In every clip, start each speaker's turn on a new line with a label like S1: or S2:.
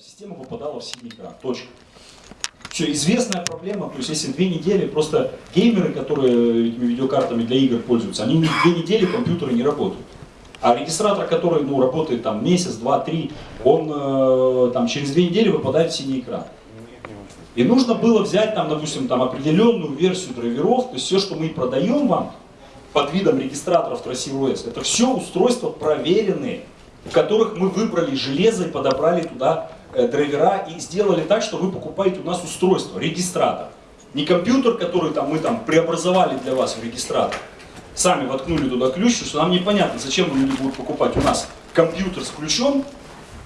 S1: система попадала в синий экран. Точка. Все, известная проблема, то есть если две недели, просто геймеры, которые этими видеокартами для игр пользуются, они две недели компьютеры не работают. А регистратор, который ну, работает там месяц, два, три, он э, там, через две недели выпадает в синий экран. И нужно было взять там, допустим, там, определенную версию драйверов, то есть все, что мы продаем вам под видом регистраторов TraceOS, это все устройства проверенные, в которых мы выбрали железо и подобрали туда драйвера и сделали так, что вы покупаете у нас устройство, регистратор. Не компьютер, который там, мы там преобразовали для вас в регистратор. Сами воткнули туда ключ, что нам непонятно, зачем люди будут покупать у нас компьютер с ключом,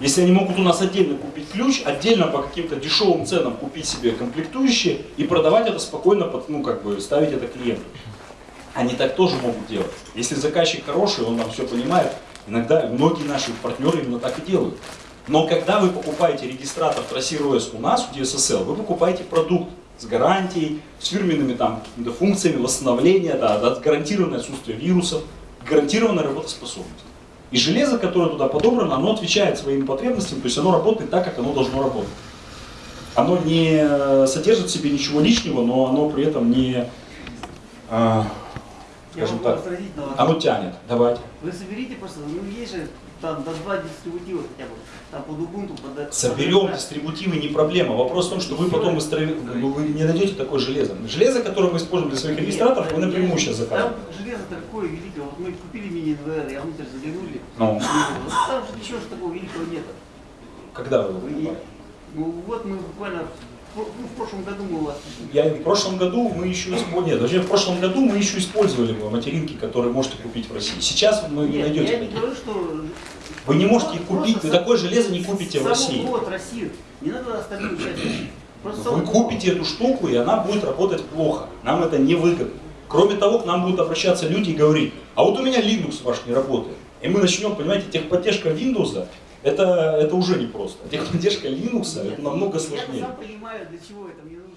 S1: если они могут у нас отдельно купить ключ, отдельно по каким-то дешевым ценам купить себе комплектующие и продавать это спокойно, ну как бы ставить это клиенту. Они так тоже могут делать. Если заказчик хороший, он там все понимает, иногда многие наши партнеры именно так и делают. Но когда вы покупаете регистратор TraceROS у нас, у DSSL, вы покупаете продукт с гарантией, с фирменными там функциями восстановления, да, да, гарантированное отсутствие вирусов, гарантированная работоспособность. И железо, которое туда подобрано, оно отвечает своим потребностям, то есть оно работает так, как оно должно работать. Оно не содержит в себе ничего лишнего, но оно при этом не, а, скажем так, оно тянет. Давайте.
S2: Вы соберите просто, ну есть же там до два дистрибутива хотя бы, там под Ubuntu, под...
S1: Соберем дистрибутивы, не проблема. Вопрос в том, что вы потом быстро, ну, вы не найдете такое железо. Железо, которое мы используем для своих регистраторов, вы напрямую сейчас заказываете.
S2: Там железо такое великое, вот мы купили мини-НВР, я внутрь заглянули,
S1: Ну,
S2: там же ничего такого великого нет.
S1: когда вы его
S2: И,
S1: покупали?
S2: ну вот мы буквально, в, ну, в прошлом году мы у вас
S1: Я, в прошлом году мы еще использовали, нет, вообще в прошлом году мы еще использовали материнки, которые можете купить в России. Сейчас вы не найдете
S2: я не говорю, что...
S1: Вы не можете их купить, вы такое железо не купите в России.
S2: Вот, Россию. Не надо остальную часть. Просто
S1: Вы купите эту штуку, и она будет работать плохо. Нам это не выгодно. Кроме того, к нам будут обращаться люди и говорить, а вот у меня Linux ваш не работает. И мы начнем, понимаете, техподдержка Windows, это, это уже непросто. Техподдержка Linux, это намного
S2: Я
S1: сложнее.
S2: сам понимаю, для чего это мне нужно.